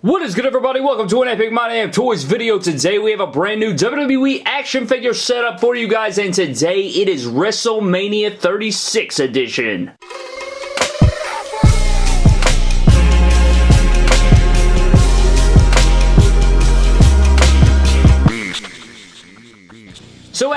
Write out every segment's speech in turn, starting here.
What is good everybody? Welcome to an Epic My Damn Toys video. Today we have a brand new WWE action figure setup for you guys and today it is WrestleMania 36 edition.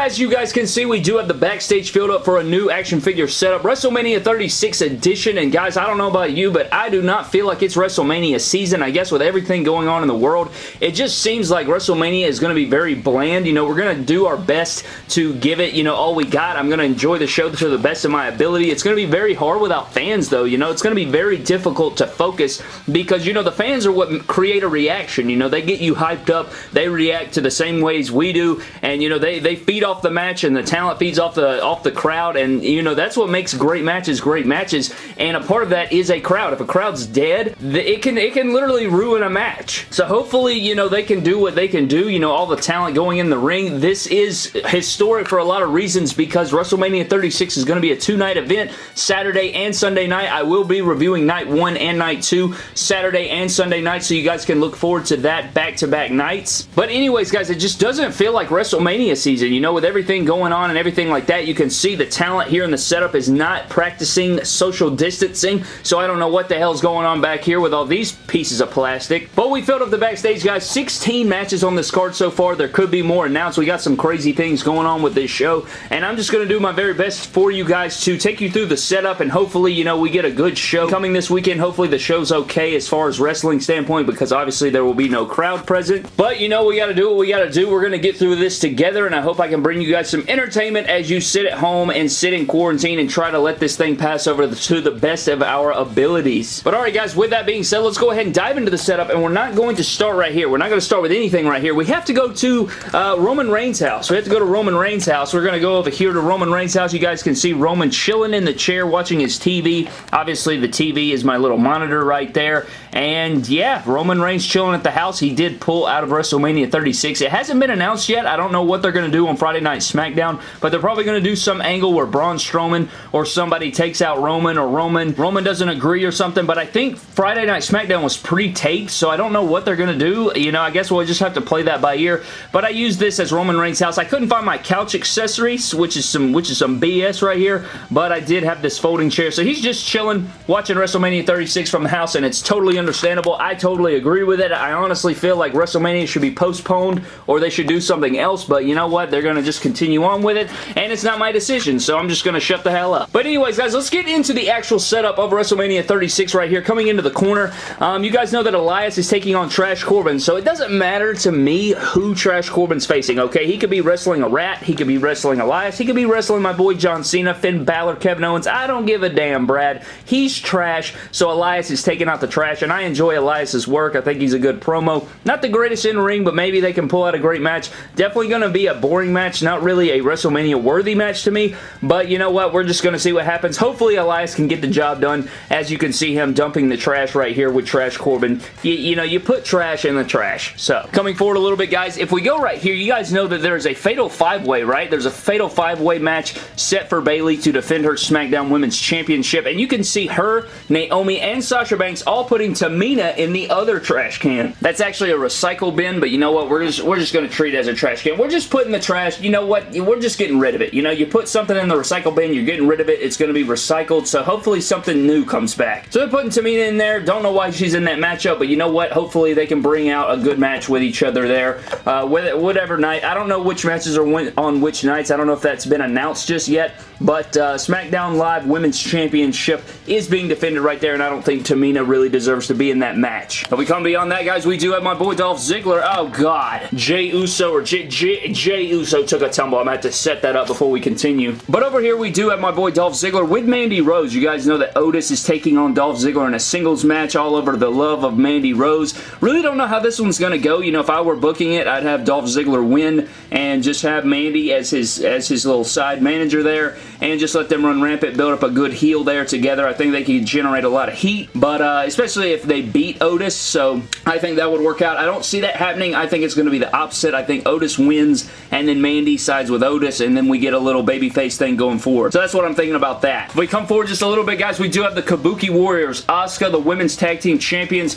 As you guys can see, we do have the backstage filled up for a new action figure setup, WrestleMania 36 edition, and guys, I don't know about you, but I do not feel like it's WrestleMania season. I guess with everything going on in the world, it just seems like WrestleMania is going to be very bland. You know, we're going to do our best to give it, you know, all we got. I'm going to enjoy the show to the best of my ability. It's going to be very hard without fans, though. You know, it's going to be very difficult to focus because, you know, the fans are what create a reaction. You know, they get you hyped up. They react to the same ways we do, and, you know, they, they feed off the match and the talent feeds off the off the crowd and you know that's what makes great matches great matches and a part of that is a crowd. If a crowd's dead, it can it can literally ruin a match. So hopefully, you know, they can do what they can do. You know, all the talent going in the ring. This is historic for a lot of reasons because WrestleMania 36 is going to be a two-night event, Saturday and Sunday night. I will be reviewing night one and night two, Saturday and Sunday night, so you guys can look forward to that back-to-back -back nights. But anyways, guys, it just doesn't feel like WrestleMania season. You know, with everything going on and everything like that, you can see the talent here in the setup is not practicing social distancing, so I don't know what the hell's going on back here with all these pieces of plastic. But we filled up the backstage, guys. 16 matches on this card so far. There could be more announced. We got some crazy things going on with this show, and I'm just going to do my very best for you guys to take you through the setup, and hopefully, you know, we get a good show coming this weekend. Hopefully, the show's okay as far as wrestling standpoint, because obviously there will be no crowd present. But, you know, we got to do what we got to do. We're going to get through this together, and I hope I can bring you guys some entertainment as you sit at home and sit in quarantine and try to let this thing pass over to the best of our abilities. But alright guys, with that being said, let's go ahead and dive into the setup and we're not going to start right here. We're not going to start with anything right here. We have to go to uh, Roman Reigns' house. We have to go to Roman Reigns' house. We're going to go over here to Roman Reigns' house. You guys can see Roman chilling in the chair watching his TV. Obviously, the TV is my little monitor right there. And yeah, Roman Reigns chilling at the house. He did pull out of WrestleMania 36. It hasn't been announced yet. I don't know what they're going to do on Friday Night SmackDown, but they're probably going to do some angle where Braun Strowman or somebody takes out Roman or Roman. Roman doesn't agree or something, but I think Friday Night SmackDown was pre-taped, so I don't know what they're going to do. You know, I guess we'll just have to play that by ear, but I use this as Roman Reigns' house. I couldn't find my couch accessories, which is some which is some BS right here, but I did have this folding chair, so he's just chilling, watching WrestleMania 36 from the house, and it's totally understandable. I totally agree with it. I honestly feel like WrestleMania should be postponed, or they should do something else, but you know what? They're going to just continue on with it, and it's not my decision, so I'm just going to shut the hell up. But anyways, guys, let's get into the actual setup of WrestleMania 36 right here. Coming into the corner, um, you guys know that Elias is taking on Trash Corbin, so it doesn't matter to me who Trash Corbin's facing, okay? He could be wrestling a rat, he could be wrestling Elias, he could be wrestling my boy John Cena, Finn Balor, Kevin Owens. I don't give a damn, Brad. He's trash, so Elias is taking out the trash, and I enjoy Elias's work. I think he's a good promo. Not the greatest in ring, but maybe they can pull out a great match. Definitely going to be a boring match, not really a WrestleMania worthy match to me, but you know what? We're just going to see what happens. Hopefully Elias can get the job done. As you can see him dumping the trash right here with Trash Corbin. You, you know, you put trash in the trash. So, coming forward a little bit, guys, if we go right here, you guys know that there's a Fatal 5-Way, right? There's a Fatal 5-Way match set for Bayley to defend her SmackDown Women's Championship, and you can see her, Naomi, and Sasha Banks all putting Tamina in the other trash can. That's actually a recycle bin, but you know what? We're just, we're just going to treat it as a trash can. We're just putting the trash, you know what? We're just getting rid of it. You know, you put something in the recycle bin, you're getting rid of it, it's going to be recycled, so hopefully something new comes back. So they're putting Tamina in there. Don't know why she's in that matchup, but you know what? Hopefully they can bring out a good match with each other there. Uh, whatever night. I don't know which matches are on which nights. I don't know if that's been announced just yet, but uh, SmackDown Live Women's Championship is being defended right there, and I don't think Tamina really deserves to be in that match. But we come beyond that, guys. We do have my boy Dolph Ziggler. Oh, God. Jey Uso or J J Jey Uso took a tumble. I'm going to have to set that up before we continue. But over here, we do have my boy Dolph Ziggler with Mandy Rose. You guys know that Otis is taking on Dolph Ziggler in a singles match all over the love of Mandy Rose. Really don't know how this one's going to go. You know, if I were booking it, I'd have Dolph Ziggler win and just have Mandy as his, as his little side manager there and just let them run rampant, build up a good heel there together. I think they can generate a lot of heat, but uh, especially if they beat Otis, so I think that would work out. I don't see that happening. I think it's going to be the opposite. I think Otis wins, and then Mandy sides with Otis, and then we get a little babyface thing going forward. So that's what I'm thinking about that. If we come forward just a little bit, guys, we do have the Kabuki Warriors, Asuka, the Women's Tag Team Champions,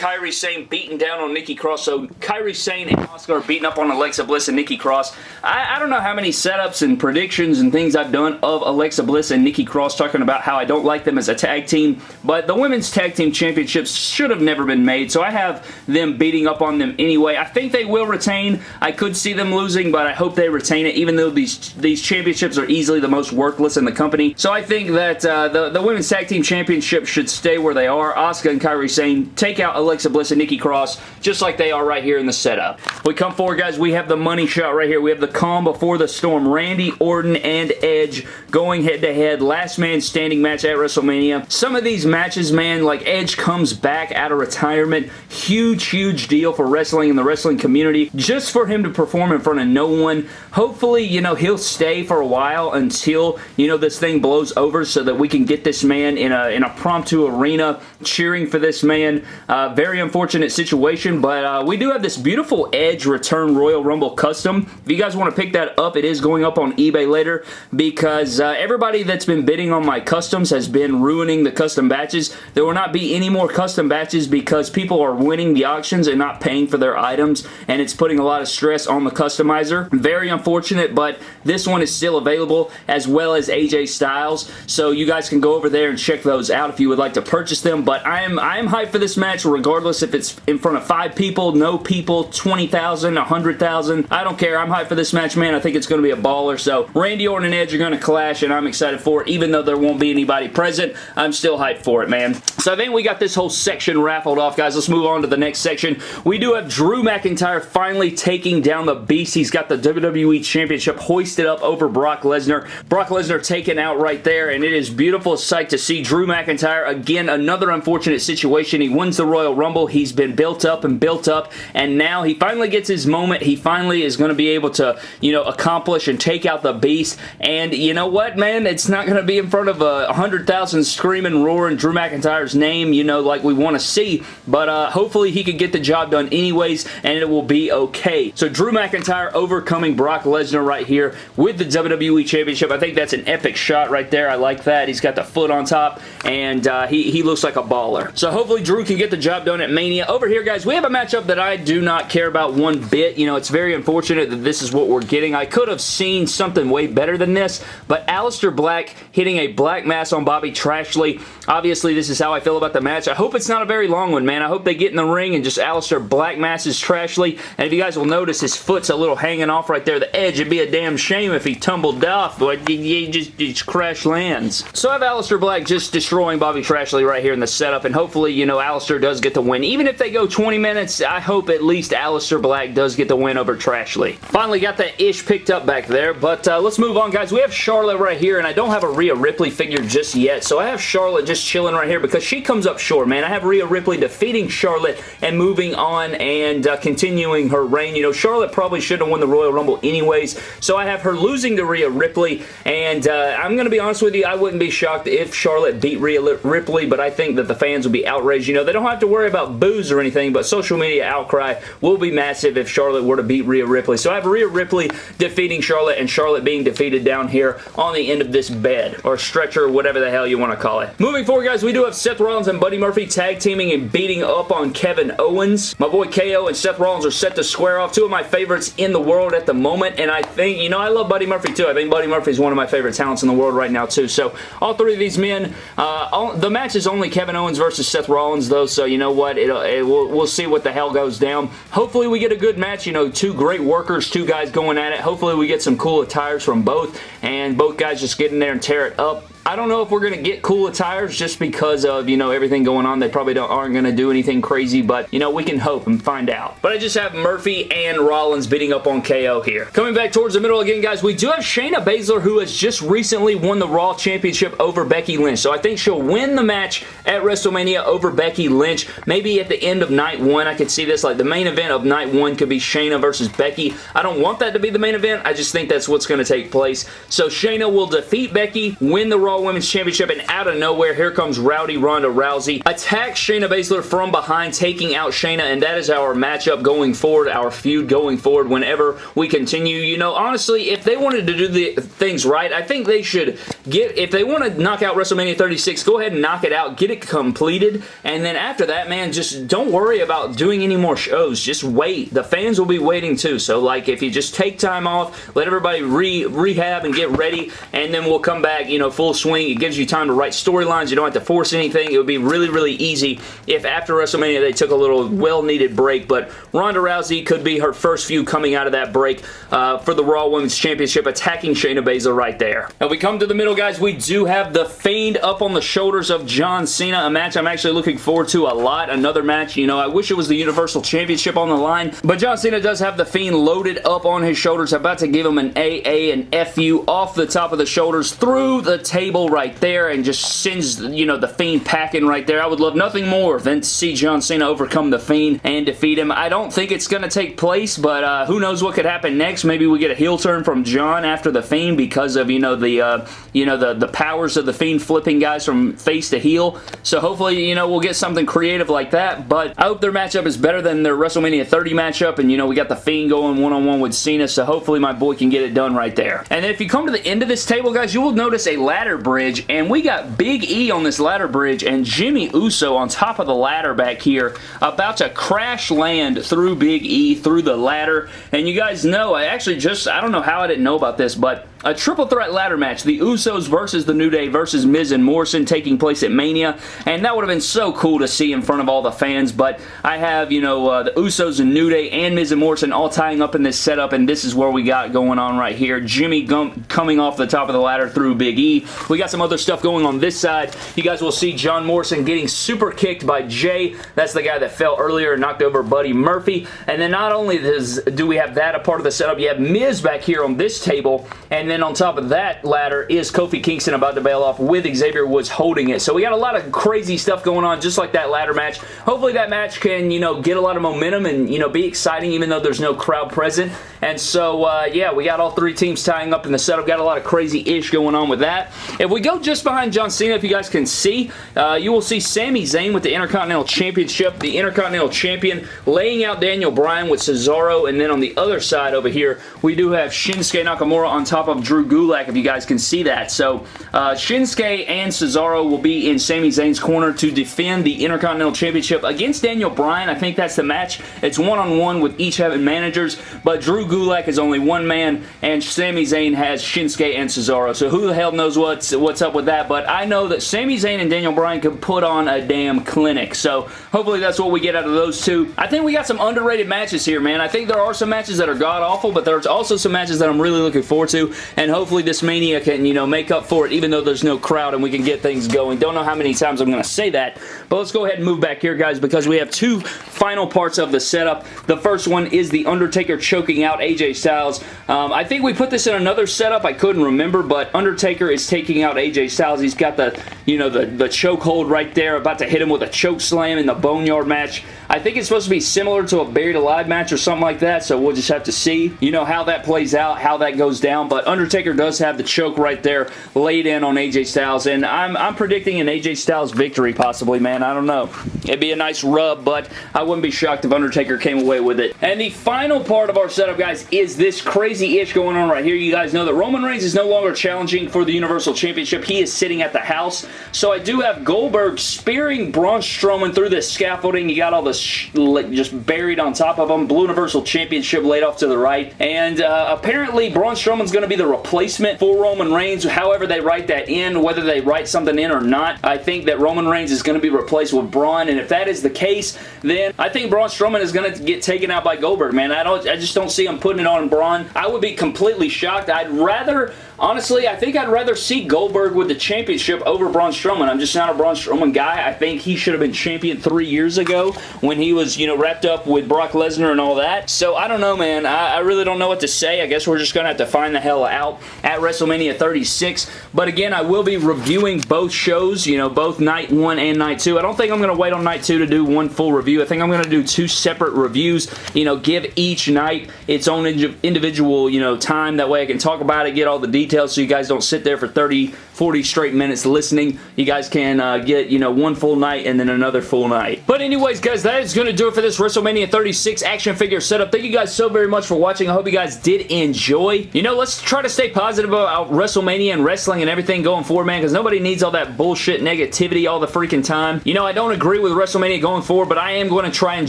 Kairi Sane beating down on Nikki Cross. So Kairi Sane and Asuka are beating up on Alexa Bliss and Nikki Cross. I, I don't know how many setups and predictions and things I've done of Alexa Bliss and Nikki Cross talking about how I don't like them as a tag team, but the Women's Tag Team Championships should have never been made, so I have them beating up on them anyway. I think they will retain. I could see them losing, but I hope they retain it, even though these, these championships are easily the most worthless in the company. So I think that uh, the, the Women's Tag Team Championship should stay where they are. Asuka and Kairi Sane take out Alexa Bliss and Nikki Cross, just like they are right here in the setup. We come forward, guys. We have the money shot right here. We have the calm before the storm. Randy Orton and Edge going head-to-head. -head. Last man standing match at WrestleMania. Some of these matches, man, like Edge comes back out of retirement. Huge, huge deal for wrestling and the wrestling community. Just for him to perform in front of no one. Hopefully, you know, he'll stay for a while until, you know, this thing blows over so that we can get this man in a, in a promptu arena cheering for this man. Uh, very unfortunate situation, but uh, we do have this beautiful Edge Return Royal Rumble custom. If you guys want to pick that up, it is going up on eBay later because uh, everybody that's been bidding on my customs has been ruining the custom batches. There will not be any more custom batches because people are winning the auctions and not paying for their items, and it's putting a lot of stress on the customizer. Very unfortunate, but this one is still available as well as AJ Styles, so you guys can go over there and check those out if you would like to purchase them, but I am, I am hyped for this match regardless if it's in front of five people, no people, 20,000, 100,000. I don't care. I'm hyped for this match, man. I think it's going to be a baller, so Randy Orton and Edge are going to clash, and I'm excited for it. Even though there won't be anybody present, I'm still hyped for it, man. So I think we got this whole section raffled off, guys. Let's move on to the next section. We do have Drew McIntyre finally taking down the Beast. He's got the WWE Championship hoisted up over Brock Lesnar. Brock Lesnar taken out right there, and it is beautiful sight to see Drew McIntyre. Again, another unfortunate situation. He wins the Royal Rumble. He's been built up and built up, and now he finally gets his moment. He finally is going to be able to, you know, accomplish and take out the Beast, and you know what, man? It's not going to be in front of a 100,000 screaming, roaring Drew McIntyre's name, you know, like we want to see, but uh, hopefully he can get the job done anyways, and it will be okay. So Drew McIntyre overcoming Brock Lesnar right here with the WWE Championship. I think that's an epic shot right there. I like that. He's got the foot on top, and uh, he, he looks like a baller. So hopefully Drew can get the job done Mania. Over here, guys, we have a matchup that I do not care about one bit. You know, it's very unfortunate that this is what we're getting. I could have seen something way better than this, but Aleister Black hitting a black mass on Bobby Trashley. Obviously, this is how I feel about the match. I hope it's not a very long one, man. I hope they get in the ring and just Aleister black masses Trashley. And if you guys will notice, his foot's a little hanging off right there, the edge. It'd be a damn shame if he tumbled off, but he just, just crash lands. So I have Aleister Black just destroying Bobby Trashley right here in the setup, and hopefully, you know, Aleister does get the win. Even if they go 20 minutes, I hope at least Aleister Black does get the win over Trashley. Finally got that ish picked up back there, but uh, let's move on, guys. We have Charlotte right here, and I don't have a Rhea Ripley figure just yet, so I have Charlotte just chilling right here because she comes up short, man. I have Rhea Ripley defeating Charlotte and moving on and uh, continuing her reign. You know, Charlotte probably should have won the Royal Rumble anyways, so I have her losing to Rhea Ripley, and uh, I'm going to be honest with you, I wouldn't be shocked if Charlotte beat Rhea Ripley, but I think that the fans will be outraged. You know, they don't have to worry about booze or anything, but social media outcry will be massive if Charlotte were to beat Rhea Ripley. So I have Rhea Ripley defeating Charlotte and Charlotte being defeated down here on the end of this bed or stretcher, whatever the hell you want to call it. Moving forward, guys, we do have Seth Rollins and Buddy Murphy tag teaming and beating up on Kevin Owens. My boy KO and Seth Rollins are set to square off. Two of my favorites in the world at the moment, and I think, you know, I love Buddy Murphy too. I think Buddy Murphy is one of my favorite talents in the world right now too. So all three of these men, uh, all, the match is only Kevin Owens versus Seth Rollins though, so you know what? It, uh, it, we'll, we'll see what the hell goes down. Hopefully we get a good match. You know, two great workers, two guys going at it. Hopefully we get some cool attires from both, and both guys just get in there and tear it up. I don't know if we're going to get cool attires just because of, you know, everything going on. They probably aren't going to do anything crazy, but, you know, we can hope and find out. But I just have Murphy and Rollins beating up on KO here. Coming back towards the middle again, guys, we do have Shayna Baszler, who has just recently won the Raw Championship over Becky Lynch. So I think she'll win the match at WrestleMania over Becky Lynch. Maybe at the end of night one, I could see this. Like, the main event of night one could be Shayna versus Becky. I don't want that to be the main event. I just think that's what's going to take place. So Shayna will defeat Becky, win the Raw Raw Women's Championship, and out of nowhere, here comes Rowdy Ronda Rousey. Attacks Shayna Baszler from behind, taking out Shayna, and that is our matchup going forward, our feud going forward whenever we continue. You know, honestly, if they wanted to do the things right, I think they should get, if they want to knock out WrestleMania 36, go ahead and knock it out, get it completed, and then after that, man, just don't worry about doing any more shows. Just wait. The fans will be waiting too, so like, if you just take time off, let everybody re rehab and get ready, and then we'll come back, you know, full swing. It gives you time to write storylines. You don't have to force anything. It would be really, really easy if after WrestleMania they took a little well-needed break, but Ronda Rousey could be her first few coming out of that break uh, for the Raw Women's Championship, attacking Shayna Baszler right there. Now we come to the middle, guys. We do have The Fiend up on the shoulders of John Cena, a match I'm actually looking forward to a lot. Another match, you know, I wish it was the Universal Championship on the line, but John Cena does have The Fiend loaded up on his shoulders, about to give him an AA and FU off the top of the shoulders through the table right there and just sends, you know, The Fiend packing right there. I would love nothing more than to see John Cena overcome The Fiend and defeat him. I don't think it's going to take place, but uh, who knows what could happen next. Maybe we get a heel turn from John after The Fiend because of, you know, the, uh, you know, the, the powers of The Fiend flipping guys from face to heel. So hopefully, you know, we'll get something creative like that, but I hope their matchup is better than their WrestleMania 30 matchup, and, you know, we got The Fiend going one-on-one -on -one with Cena, so hopefully my boy can get it done right there. And if you come to the end of this table, guys, you will notice a ladder bridge, and we got Big E on this ladder bridge, and Jimmy Uso on top of the ladder back here, about to crash land through Big E, through the ladder, and you guys know, I actually just, I don't know how I didn't know about this, but a triple threat ladder match, the Usos versus the New Day versus Miz and Morrison taking place at Mania, and that would have been so cool to see in front of all the fans, but I have, you know, uh, the Usos and New Day and Miz and Morrison all tying up in this setup, and this is where we got going on right here. Jimmy Gump coming off the top of the ladder through Big E. We got some other stuff going on this side. You guys will see John Morrison getting super kicked by Jey. That's the guy that fell earlier and knocked over Buddy Murphy, and then not only does, do we have that a part of the setup, you have Miz back here on this table, and then on top of that ladder is Kofi Kingston about to bail off with Xavier Woods holding it. So we got a lot of crazy stuff going on just like that ladder match. Hopefully that match can, you know, get a lot of momentum and, you know, be exciting even though there's no crowd present. And so, uh, yeah, we got all three teams tying up in the setup. Got a lot of crazy-ish going on with that. If we go just behind John Cena, if you guys can see, uh, you will see Sami Zayn with the Intercontinental Championship, the Intercontinental Champion, laying out Daniel Bryan with Cesaro, and then on the other side over here, we do have Shinsuke Nakamura on top of Drew Gulak, if you guys can see that. So, uh, Shinsuke and Cesaro will be in Sami Zayn's corner to defend the Intercontinental Championship against Daniel Bryan. I think that's the match. It's one-on-one -on -one with each having managers, but Drew Gulak is only one man, and Sami Zayn has Shinsuke and Cesaro. So who the hell knows what's, what's up with that, but I know that Sami Zayn and Daniel Bryan can put on a damn clinic. So hopefully that's what we get out of those two. I think we got some underrated matches here, man. I think there are some matches that are god-awful, but there's also some matches that I'm really looking forward to, and hopefully this Mania can, you know, make up for it, even though there's no crowd and we can get things going. Don't know how many times I'm going to say that, but let's go ahead and move back here, guys, because we have two final parts of the setup. The first one is The Undertaker choking out AJ Styles. Um, I think we put this in another setup. I couldn't remember, but Undertaker is taking out AJ Styles. He's got the, you know, the, the chokehold right there, about to hit him with a choke slam in the Boneyard match. I think it's supposed to be similar to a Buried Alive match or something like that, so we'll just have to see, you know, how that plays out, how that goes down, but Undertaker does have the choke right there laid in on AJ Styles, and I'm, I'm predicting an AJ Styles victory possibly, man. I don't know. It'd be a nice rub, but I wouldn't be shocked if Undertaker came away with it. And the final part of our setup, guys, is this crazy-ish going on right here. You guys know that Roman Reigns is no longer challenging for the Universal Championship. He is sitting at the house, so I do have Goldberg spearing Braun Strowman through this scaffolding. You got all this just buried on top of him. Blue Universal Championship laid off to the right. And uh, apparently Braun Strowman's going to be the replacement for Roman Reigns. However they write that in, whether they write something in or not, I think that Roman Reigns is going to be replaced with Braun. And if that is the case, then I think Braun Strowman is going to get taken out by Goldberg, man. I don't. I just don't see him putting it on Braun. I would be completely shocked. I'd rather Honestly, I think I'd rather see Goldberg with the championship over Braun Strowman. I'm just not a Braun Strowman guy. I think he should have been champion three years ago when he was, you know, wrapped up with Brock Lesnar and all that. So, I don't know, man. I, I really don't know what to say. I guess we're just going to have to find the hell out at WrestleMania 36. But again, I will be reviewing both shows, you know, both night one and night two. I don't think I'm going to wait on night two to do one full review. I think I'm going to do two separate reviews, you know, give each night its own individual, you know, time. That way I can talk about it, get all the details so you guys don't sit there for 30, 40 straight minutes listening. You guys can uh, get, you know, one full night and then another full night. But anyways, guys, that is going to do it for this WrestleMania 36 action figure setup. Thank you guys so very much for watching. I hope you guys did enjoy. You know, let's try to stay positive about WrestleMania and wrestling and everything going forward, man, because nobody needs all that bullshit negativity all the freaking time. You know, I don't agree with WrestleMania going forward, but I am going to try and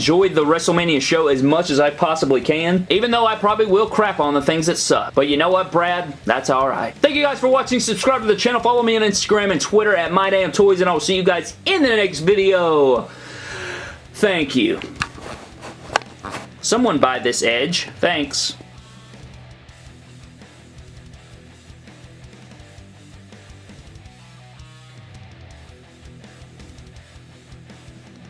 enjoy the WrestleMania show as much as I possibly can, even though I probably will crap on the things that suck. But you know what, Brad? That's alright. Thank you guys for watching. Subscribe to the channel. Follow me on Instagram and Twitter at MyDamnToys, and I will see you guys in the next video. Thank you. Someone buy this edge. Thanks.